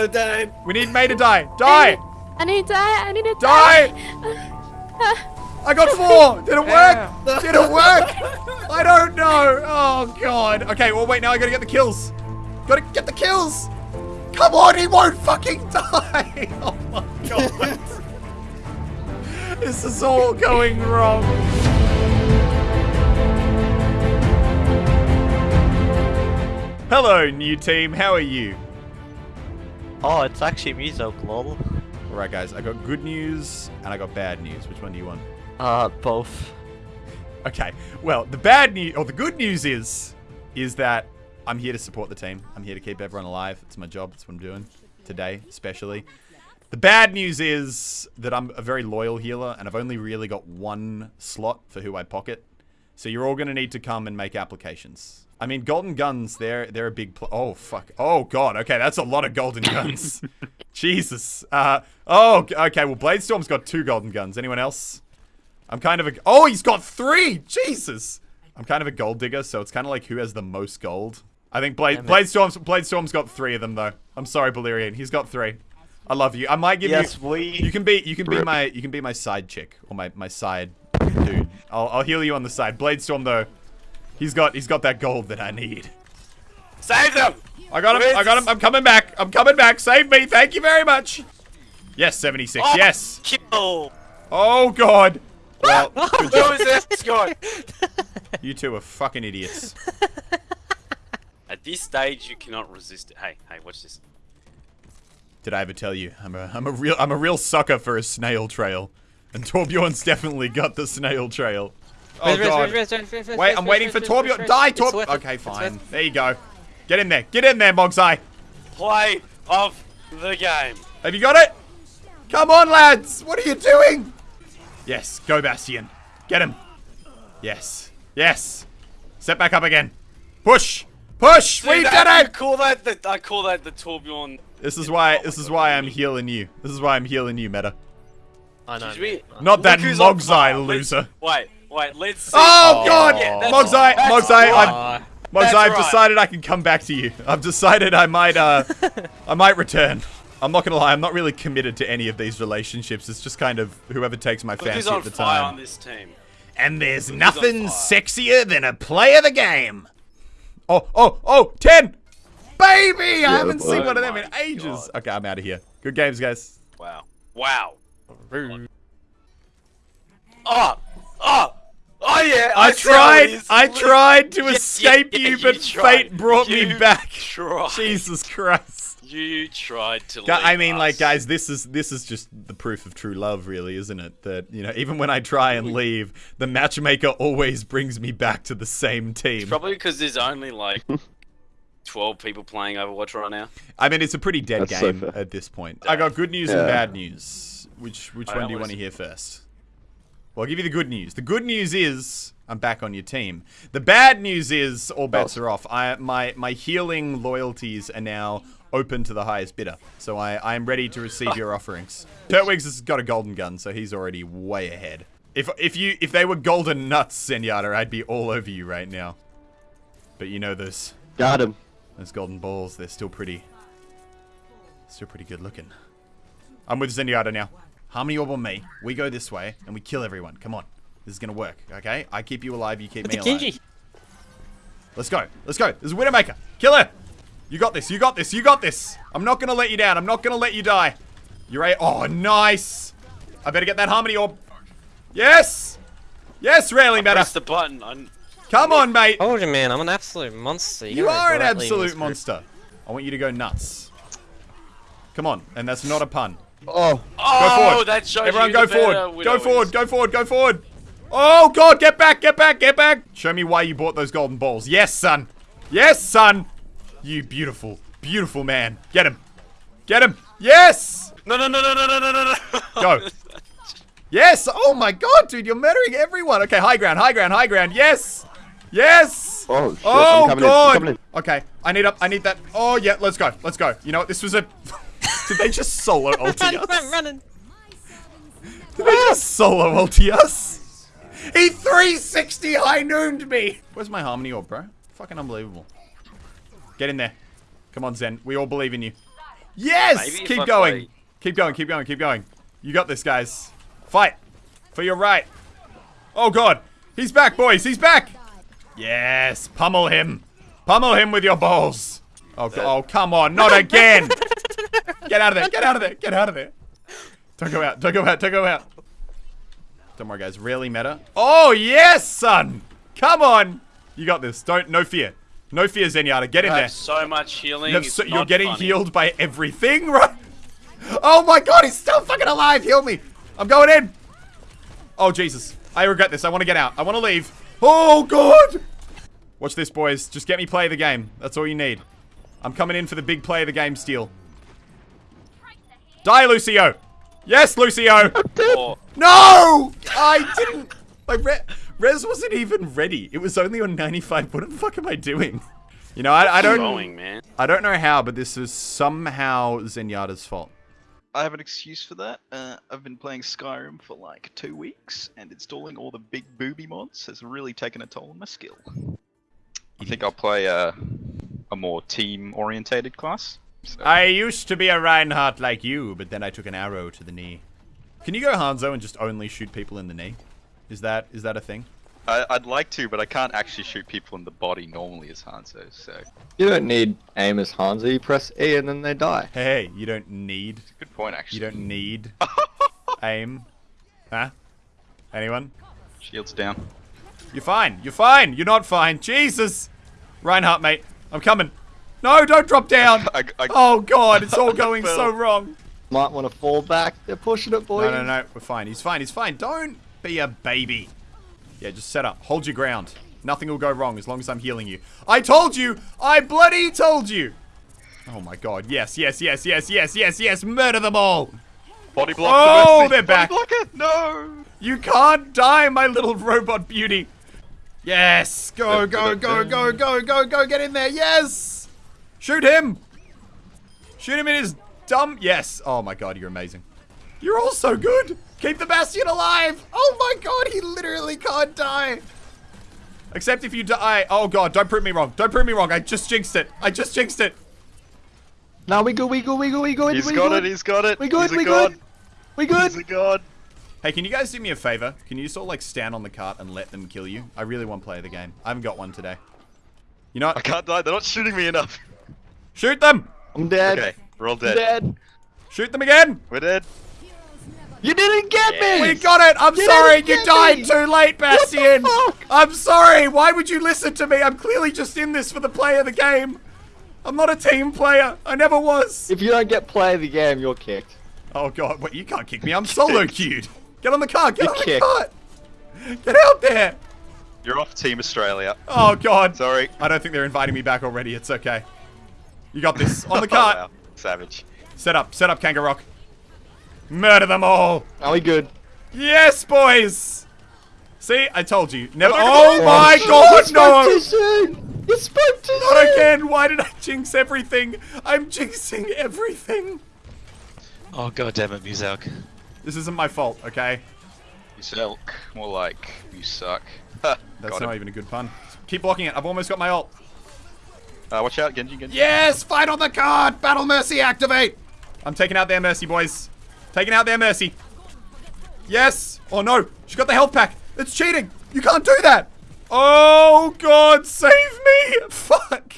I'm dead. We need May to die. Die! I need to die. I need to Die! die. I got four! Did it work? Did it work? I don't know. Oh, God. Okay, well, wait, now I gotta get the kills. Gotta get the kills. Come on, he won't fucking die. Oh, my God. this is all going wrong. Hello, new team. How are you? Oh, it's actually me, though, lol. All right, guys. I got good news and I got bad news. Which one do you want? Uh, both. Okay. Well, the bad news, or the good news is, is that I'm here to support the team. I'm here to keep everyone alive. It's my job. It's what I'm doing today, especially. The bad news is that I'm a very loyal healer, and I've only really got one slot for who I pocket. So you're all going to need to come and make applications. I mean, golden guns, they're they're a big... Pl oh, fuck. Oh, God. Okay, that's a lot of golden guns. Jesus. Uh, oh, okay. Well, Bladestorm's got two golden guns. Anyone else? I'm kind of a... Oh, he's got three! Jesus! I'm kind of a gold digger, so it's kind of like who has the most gold. I think Blade, Bladestorm's, Bladestorm's got three of them, though. I'm sorry, Balerian. He's got three. I love you. I might give Yes, you... we- You can be you can be my you can be my side chick or my, my side dude. I'll, I'll heal you on the side. Bladestorm, though, he's got he's got that gold that I need. Save them. I got him. I got him. I'm coming back. I'm coming back. Save me. Thank you very much. Yes, 76. Oh, Yes. Kill. Oh, God. Well, good Who job. is this guy? You two are fucking idiots. At this stage, you cannot resist it. Hey, hey, watch this. Did I ever tell you? I'm a, I'm a real, I'm a real sucker for a snail trail, and Torbjorn's definitely got the snail trail. Oh god! Wait, I'm waiting for Torbjorn. Die, Torb. Okay, fine. There you go. Get in there. Get in there, Mogsai. Play of the game. Have you got it? Come on, lads. What are you doing? Yes, go Bastion. Get him. Yes. Yes. Set back up again. Push. Push. we Dude, did I it. call that the I call that the Torbjorn. This is why. This is why I'm healing you. This is why I'm healing you, Meta. I know. Excuse. Not that Look who's on Mogsai loser. Wait, wait. Let's see. Oh, God! Yeah, that's- Mogsai, Mogsai. I'm, Mogsai, That's I've right. decided I can come back to you. I've decided I might, uh, I might return. I'm not gonna lie, I'm not really committed to any of these relationships. It's just kind of whoever takes my Look fancy at the time. on this team. And there's who's nothing sexier than a play of the game. Oh, oh, oh, 10! Baby! I haven't seen one of them in Oh my ages. God. Okay, I'm out of here. Good games, guys. Wow. Wow. Oh, oh, oh yeah. I see how tried. I tried to Yeah, escape yeah, you, you but tried. fate brought me back. tried. Jesus Christ. You tried to. Gu- I leave mean, like, guys, this is this is just the proof of true love, really, isn't it? That you know, even when I try and leave, the matchmaker always brings me back to the same team. Probably because there's only like 12 people playing Overwatch right now. I mean, it's a pretty dead That's game fair. at this point. I got good news and bad news. Which which I one do you want to hear first? Well, I'll give you the good news. The good news is I'm back on your team. The bad news is all bets Oh. are off. I my my healing loyalties are now open to the highest bidder. So I I am ready to receive your offerings. Turtwigs has got a golden gun, so he's already way ahead. If if you if they were golden nuts, Zenyatta, I'd be all over you right now. But you know those Got him. those golden balls, they're still pretty still pretty good looking. I'm with Zenyatta now. Harmony Orb on me. We go this way and we kill everyone. Come on. This is gonna work, okay? I keep you alive, you keep me alive. Genji. Let's go. Let's go. This is Widowmaker. Kill her. You got this. You got this. You got this. I'm not gonna let you down. I'm not gonna let you die. You're a Oh, nice. I better get that Harmony Orb. Yes. Yes, rarely better. Press the button. I'm, Come on, mate. Told you, man, I'm an absolute monster. You gotta are an absolute monster. I want you to go nuts. Come on, and that's not a pun. Oh. Oh, go forward. that shows Everyone go forward. Go forward. Go forward. Go forward. Oh, God. Get back. Get back. Get back. Show me why you bought those golden balls. Yes, son. Yes, son. You beautiful, beautiful man. Get him. Get him. Yes. No, no, no, no, no, no, no, no. Go. Yes. Oh, my God, dude. You're murdering everyone. Okay, high ground, high ground, high ground. Yes. Yes! Oh, shit. oh God! In. Okay, I need up. I need that. Oh yeah, let's go. Let's go. You know what? This was a. Did they just solo ulti us? I'm running. Did they just solo ulti us? He 360 high nooned me. Where's my harmony orb, bro? Fucking unbelievable. Get in there. Come on, Zen. We all believe in you. Yes! Keep going. play- Keep going, keep going, keep going. You got this, guys. Fight. For your right. Oh, God. He's back, boys. He's back. Yes. Pummel him. Pummel him with your balls. Oh, oh come on. Not again. Get out of there. Get out of there. Get out of there. Don't go out. Don't go out. Don't go out. Don't worry, guys. Really meta. Oh, yes, son. Come on. You got this. Don't. No fear. No fear, Zenyatta. Get in I there. have so much healing. you so, You're getting funny. healed by everything, right? Oh my god, he's still fucking alive. Heal me. I'm going in. Oh, Jesus. I regret this. I want to get out. I want to leave. Oh, God. Watch this, boys. Just get me play the game. That's all you need. I'm coming in for the big play of the game steal. Die, Lucio. Yes, Lucio. Or- No! I didn't. Like, Re Res wasn't even ready. It was only on 95. What the fuck am I doing? You know, I, I don't. Going, man. I don't know how, but this is somehow Zenyatta's fault. I have an excuse for that. Uh, I've been playing Skyrim for like two weeks, and installing all the big booby mods has really taken a toll on my skill. I think I'll play a, a more team-orientated class. So, I used to be a Reinhardt like you, but then I took an arrow to the knee. Can you go Hanzo and just only shoot people in the knee? Is that is that a thing? I, I'd like to, but I can't actually shoot people in the body normally as Hanzo. So You don't need aim as Hanzo, you press E and then they die. Hey, you don't need good point, actually. you don't need aim. Huh? Anyone? Shields down. You're fine. You're fine. You're not fine. Jesus. Reinhardt, mate. I'm coming. No, don't drop down. I, I, Oh god, it's all going so wrong. Might want to fall back. They're pushing it, boys. No, no, no. We're fine. He's fine. He's fine. Don't be a baby. Yeah, just set up. Hold your ground. Nothing will go wrong as long as I'm healing you. I told you! I bloody told you! Oh my god. Yes, yes, yes, yes, yes, yes, yes. Murder them all! Body block. Oh, the they're back. Body back. blocker. No. You can't die, my little robot beauty. Yes. Go, go, go, go, go, go, go. Get in there. Yes. Shoot him. Shoot him in his dumb. Yes. Oh my god, you're amazing. You're all so good. Keep the Bastion alive. Oh my god, he literally can't die. Except if you die. Oh god, don't prove me wrong. Don't prove me wrong. I just jinxed it. I just jinxed it. No, we good, we good, we good, we good. He's we got good. it. He's got it. We good, he's a we god. good. We good. He's a god. Hey, can you guys do me a favor? Can you just all like stand on the cart and let them kill you? I really want to play the game. I haven't got one today. You know I can't die. They're not shooting me enough. Shoot them! I'm dead. Okay, we're all I'm dead. dead. Shoot them again! We're dead. You didn't get me. We got it! I'm You sorry! You died me! too late, Bastion! fuck? I'm sorry! Why would you listen to me? I'm clearly just in this for the play of the game. I'm not a team player. I never was. If you don't get play of the game, you're kicked. Oh god, wait, you can't kick me. I'm solo queued. Get on the cart. Get You're on the kicked. cart. Get out there. You're off Team Australia. Oh god. Sorry. I don't think they're inviting me back already. It's okay. You got this. On the Oh, cart. wow. Savage. Set up. Set up, Kangaroo. Murder them all. Are we good? Yes, boys. See, I told you. Never. Oh, Oh my shit, god, you spoke too no. soon. You spoke too Not soon. again. Why did I jinx everything? I'm jinxing everything. Oh god damn it, Muzak. This isn't my fault, okay? You suck. More like you suck. That's not him. even a good pun. Keep blocking it. I've almost got my ult. Uh, watch out, Genji, Genji. Yes, fight on the card. Battle Mercy activate. I'm taking out their Mercy, boys. Taking out their Mercy. Yes. Oh no, she got the health pack. It's cheating. You can't do that. Oh God, save me. Fuck.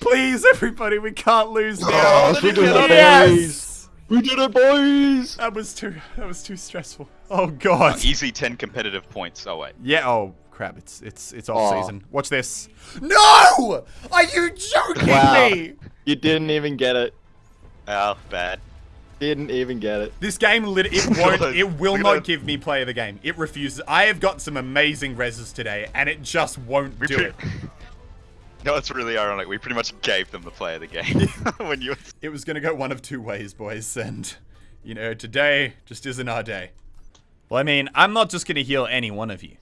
Please, everybody, we can't lose now. Oh, we did it, boys. yes. We did it, boys. That was too. That was too stressful. Oh God. Easy 10 competitive points. Oh, wait. Yeah. Oh crap. It's it's it's off Aw. season. Watch this. No! Are you joking Wow. me? You didn't even get it. Oh, bad. Didn't even get it. This game lit it won't it will look at not give me play of the game. It refuses. I have got some amazing reses today and it just won't We do it. No, it's really ironic. We pretty much gave them the play of the game when you. It was gonna go one of two ways, boys, and you know, today just isn't our day. Well, I mean, I'm not just gonna heal any one of you.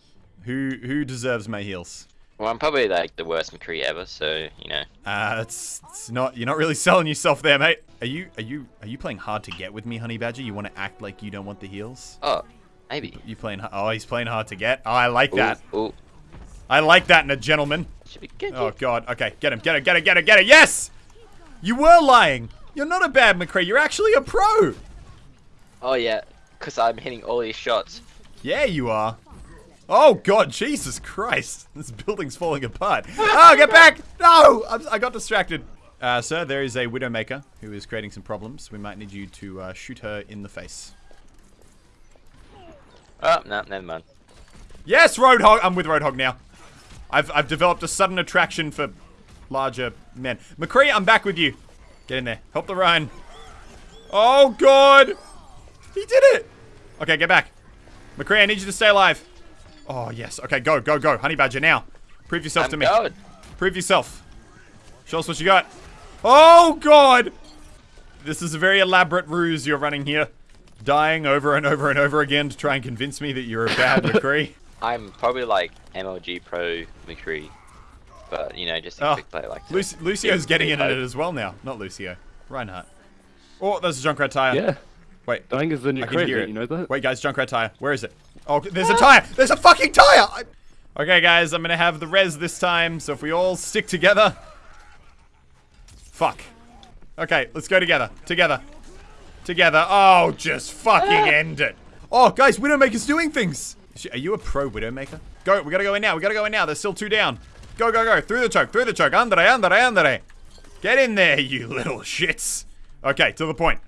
Who who deserves my heals? Well, I'm probably like the worst McCree ever, so you know. Uh, it's, it's not. You're not really selling yourself there, mate. Are you are you are you playing hard to get with me, Honey Badger? You want to act like you don't want the heals? Oh, maybe. You playing? Oh, he's playing hard to get. Oh, I like that. Ooh, ooh, I like that in a gentleman. should. Oh god. Okay, get him. Get him. Get him. Get him. Get him. Get him. Yes. You were lying. You're not a bad McCree. You're actually a pro. Oh yeah, because I'm hitting all these shots. Yeah, you are. Oh God, Jesus Christ! This building's falling apart. Oh, get back! No, I'm, I got distracted. Uh, sir, there is a Widowmaker who is creating some problems. We might need you to uh, shoot her in the face. Oh, no, never mind. Yes, Roadhog. I'm with Roadhog now. I've I've developed a sudden attraction for larger men. McCree, I'm back with you. Get in there. Help the Ryan. Oh God, he did it. Okay, get back. McCree, I need you to stay alive. Oh yes. Okay, go, go, go. Honey Badger now. Prove yourself I'm to me. going. Prove yourself. Show us what you got. Oh God. This is a very elaborate ruse you're running here. Dying over and over and over again to try and convince me that you're a bad McCree. I'm probably like MLG Pro McCree, but you know, just a Oh, quick player like Luc- Lucio's Yeah, getting in at it as well now. Not Lucio. Reinhardt. Oh, there's a Junkrat tire. Yeah. Wait. Dying is the new I can hear crazy, you know that? Wait, guys, Junkrat tire. Where is it? Oh, there's a tire. There's a fucking tire. I- Okay, guys, I'm gonna have the res this time. So if we all stick together. Fuck. Okay, let's go together. Together. Together. Oh, just fucking end it. Oh, guys, Widowmaker's doing things. Are you a pro Widowmaker? Go. We gotta go in now. We gotta go in now. There's still two down. Go, go, go. Through the choke. Through the choke. Andre, Andre, Andre. Get in there, you little shits. Okay, to the point.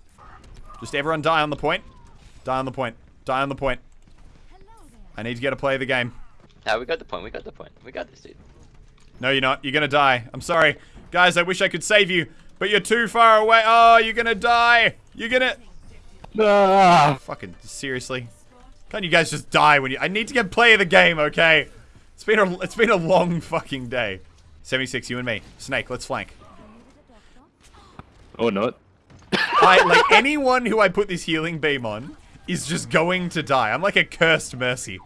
Just everyone die on the point. Die on the point. Die on the point. I need to get a play of the game. No, we got the point. We got the point. We got this, dude. No, you're not. You're gonna die. I'm sorry. Guys, I wish I could save you, but you're too far away. Oh, you're gonna die. You're gonna... Ah! Fucking seriously. Can't you guys just die when you... I need to get play of the game, okay? It's been a, it's been a long fucking day. 76, you and me. Snake, let's flank. Or not. I, like, anyone who I put this healing beam on is just going to die. I'm like a cursed mercy.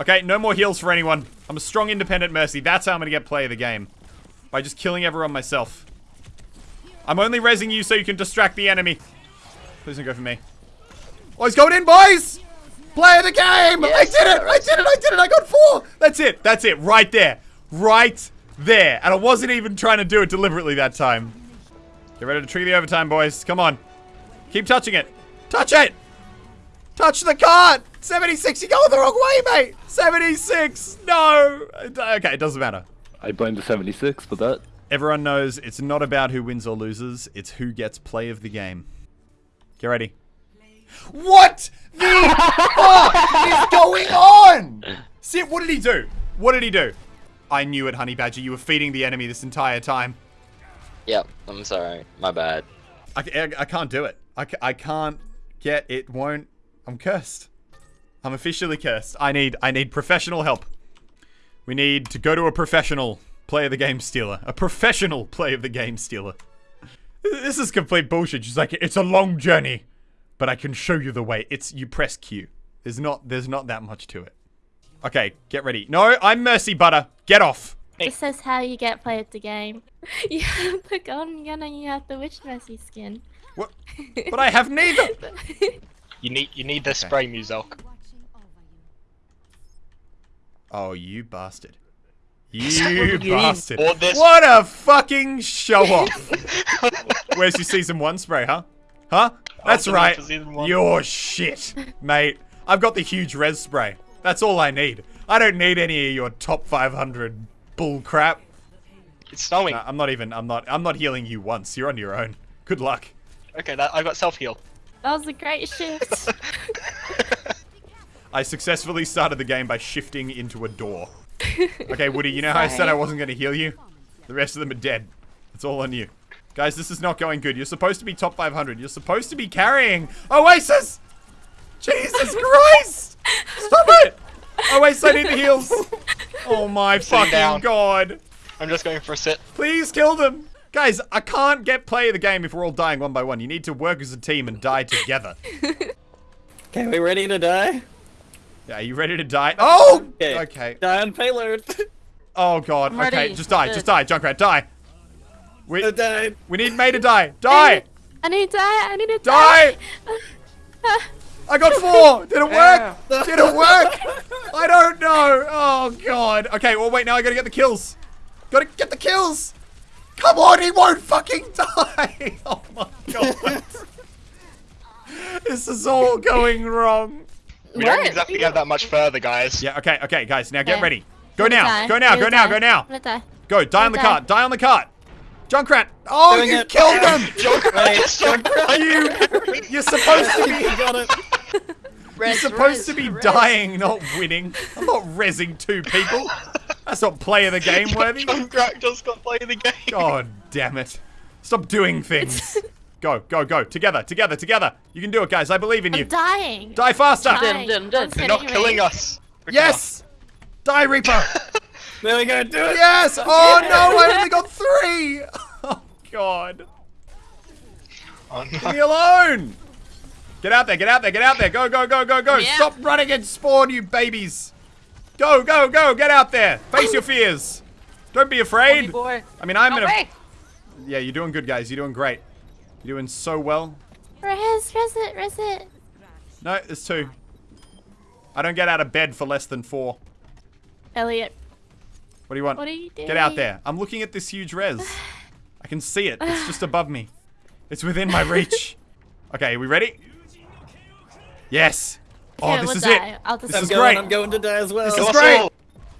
Okay, no more heals for anyone. I'm a strong independent mercy. That's how I'm gonna get play of the game. By just killing everyone myself. I'm only raising you so you can distract the enemy. Please don't go for me. Oh, he's going in, boys! Play of the game! I did it! I did it! I did it! I got four! That's it! That's it! Right there! Right there! And I wasn't even trying to do it deliberately that time. Get ready to trigger the overtime, boys. Come on. Keep touching it. Touch it! Touch the cart! 76, you're going the wrong way, mate! 76! No! Okay, it doesn't matter. I blame the 76 for that. Everyone knows it's not about who wins or loses, it's who gets play of the game. Get ready. What the fuck is going on? Sit, what did he do? What did he do? I knew it, Honey Badger. You were feeding the enemy this entire time. Yep. I'm sorry. My bad. I, I, I can't do it. I, I can't get it. Won't. I'm cursed. I'm officially cursed. I need I need professional help. We need to go to a professional play of the game stealer. A professional play of the game stealer. This is complete bullshit. She's like, it's a long journey, but I can show you the way. It's you press Q. There's not there's not that much to it. Okay, get ready. No, I'm Mercy Butter. Get off. This is how you get play of the game. You have the golden gun and you have the witch mercy skin. What? But I have neither. You need you need the spray Muzok. Oh, you bastard. You bastard. What a fucking show off. Where's your season one spray, huh? Huh? That's right. for season one. You're shit, mate. I've got the huge res spray. That's all I need. I don't need any of your top 500 bull crap. It's snowing. Nah, I'm not even, I'm not, I'm not healing you once. You're on your own. Good luck. Okay, that, I got self heal. That was a great shift. I successfully started the game by shifting into a door. Okay, Woody, you know how I said I wasn't going to heal you? The rest of them are dead. It's all on you. Guys, this is not going good. You're supposed to be top 500. You're supposed to be carrying Oasis! Jesus Christ! Stop it! Oasis, I need the heals. Oh my fucking down. god. I'm just going for a sit. Please kill them. Guys, I can't get play of the game if we're all dying one by one. You need to work as a team and die together. Okay, we ready to die? Yeah, are you ready to die? Oh! Okay. Okay. Die on payload. Oh god. I'm Okay, ready. just die. Just die. Junkrat, die. We I died. we need May to die. Die. I need to die. I need to die. Die. I got four. Did it work? Did it work? I don't know. Oh god. Okay. Well, wait. Now I gotta get the kills. Gotta get the kills. Come on, he won't fucking die! Oh my god. this is all going wrong. We don't exactly get that much further, guys. Yeah, okay, okay, guys, now get Okay. ready. Go I'm now, die. go now, I'm go now, go now. I'm gonna die. Go, die on the Okay. cart, die on the cart. Junkrat. Oh, Doing you it. killed him! Wait, you, you're supposed to be, you got it. you're supposed to be dying, not winning. I'm not rezzing two people. That's not play the game worthy. Junkrat just got play the game. God damn it. Stop doing things. Go, go, go. Together, together, together. You can do it, guys. I believe in you. I'm dying. Die faster. Dying. dead, I'm dead. One's They're not killing us. Quick Yes. Die, Reaper. There we go. Do it. Yes. Oh no, I only got three. Oh God. enough. Oh, Leave me alone. Get out there, get out there, get out there. Go, go, go, go, go. Yeah. Stop running and spawn, you babies. Go, go, go. Get out there. Face your fears. Don't be afraid. boy. I mean, I'm No in a. way. Yeah, you're doing good, guys. You're doing great. You're doing so well. Res, res it, res it. No, it's two. I don't get out of bed for less than four. Elliot, What do you want? what are you doing? Get out there. I'm looking at this huge res. I can see it. It's just above me. It's within my reach. Okay, are we ready? Yes. Oh, Yeah, this we'll is die. it. I'll just This I'm is going. great. I'm going to die as well. This is great.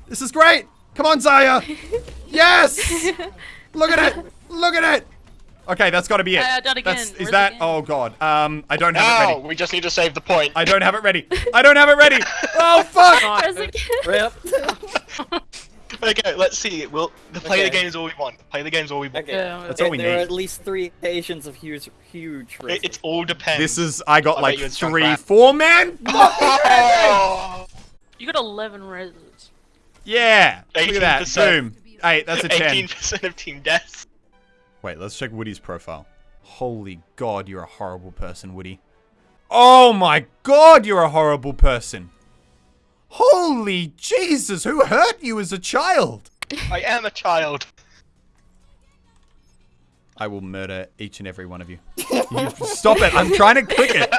This is great. Come on, Zaya. Yes. Look at it. Look at it. Okay, that's got to be it. Uh, done again. That's, is Where's that? again? Oh god. Um, I don't have it Now ready. we just need to save the point. I don't have it ready. I don't have it ready. Oh fuck. Res it. Rip. Okay, let's see. We'll the play Okay. the game is all we want. Play the game is all we want. Okay. Yeah, That's all we there are at least three occasions of huge, huge It, risks. it all depends. This is. I got I like bet you it's three, four man. Oh! You got 11 reses. Yeah. Look at that. 18%. Boom. Hey, that's a ten. 18% of team deaths. Wait, let's check Woody's profile. Holy God, you're a horrible person, Woody. Oh my God, you're a horrible person. Holy Jesus, who hurt you as a child? I am a child. I will murder each and every one of you. You- Stop it. I'm trying to click it.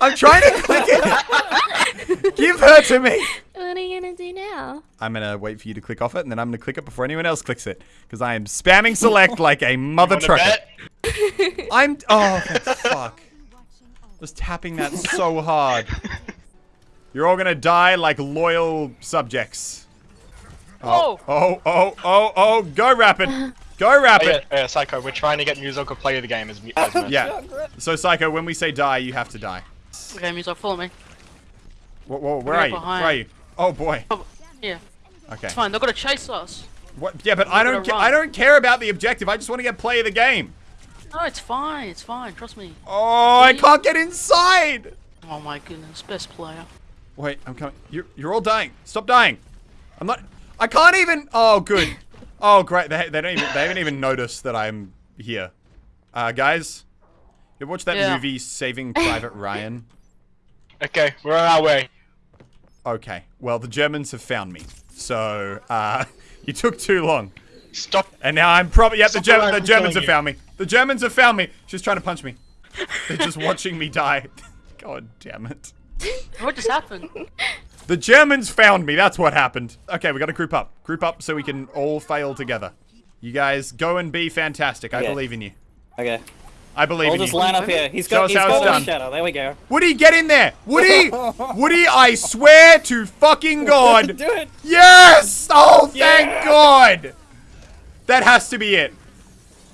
I'm trying to click it. Give her to me. What are you gonna do now? I'm going to wait for you to click off it, and then I'm going to click it before anyone else clicks it. Because I am spamming select like a mother Wanna trucker. bet? I'm. Oh, for fuck. Was tapping that so hard. You're all gonna die like loyal subjects. Oh, oh, oh, oh, oh, go rapid. Go Oh, rapid. yeah, yeah, Psycho, we're trying to get Muzo to play the game as, mu- as Yeah. So, Psycho, when we say die, you have to die. Okay, Muso, follow me. Whoa, whoa, where Right are you? behind. Where are you? Oh, boy. Yeah, Okay. it's fine. They're gonna chase us. What? Yeah, but I don't. Ca- I don't care about the objective. I just want to get play of the game. No, it's fine. It's fine. Trust me. Oh, I can't get inside. Oh my goodness, best player. Wait, I'm coming. You're, you're all dying. Stop dying. I'm not. I can't even. Oh, good. Oh, great. They, they don't even. They haven't even noticed that I'm here. Uh, guys, you ever watch that Yeah. movie Saving Private Ryan? Okay, we're on our way. Okay. Well, the Germans have found me. So, uh, you took too long. Stop. And now I'm probably. Yeah, the, Stop Germ- around the Germans have you. found me. The Germans have found me. She's trying to punch me. They're just watching me die. God damn it. What just happened? The Germans found me. That's what happened. Okay, we got to group up. Group up so we can all fail together. You guys go and be fantastic. I Okay. believe in you. Okay. I believe I'll in just you. line up here. He's Show got, us he's how it's got done. shadow. There we go. Woody, get in there. Woody, Woody, I swear to fucking God. Do it. Yes! Oh, thank Yeah. God. That has to be it.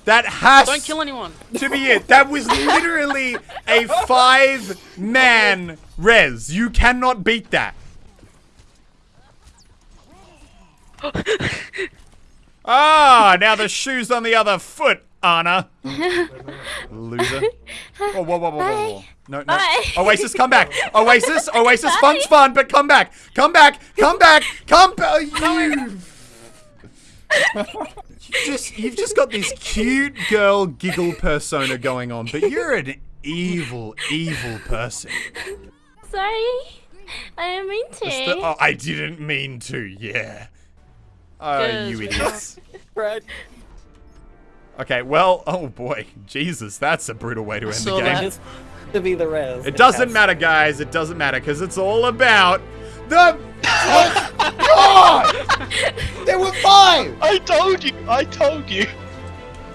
That has Don't kill anyone. to be it. That was literally a five-man res. You cannot beat that. Ah, now the shoe's on the other foot, Anna. Loser. Whoa, whoa, whoa, whoa, whoa, whoa. No, no. Bye. Oasis, come back. Oasis, Oasis, fun's fun, but come back. Come back. Come back. Come back. You. You just, you've just got this cute girl giggle persona going on, but you're an evil, evil person. Sorry. I didn't mean to. The- oh, I didn't mean to, yeah. Oh, Yes, you we idiots. Right. Okay, well, oh boy, Jesus, that's a brutal way to end the game. that. To be the res. It doesn't matter, guys. It doesn't matter because it's all about the. Oh God! There were five. I told you. I told you.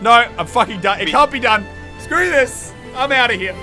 No, I'm fucking done. It can't be done. Screw this. I'm out of here.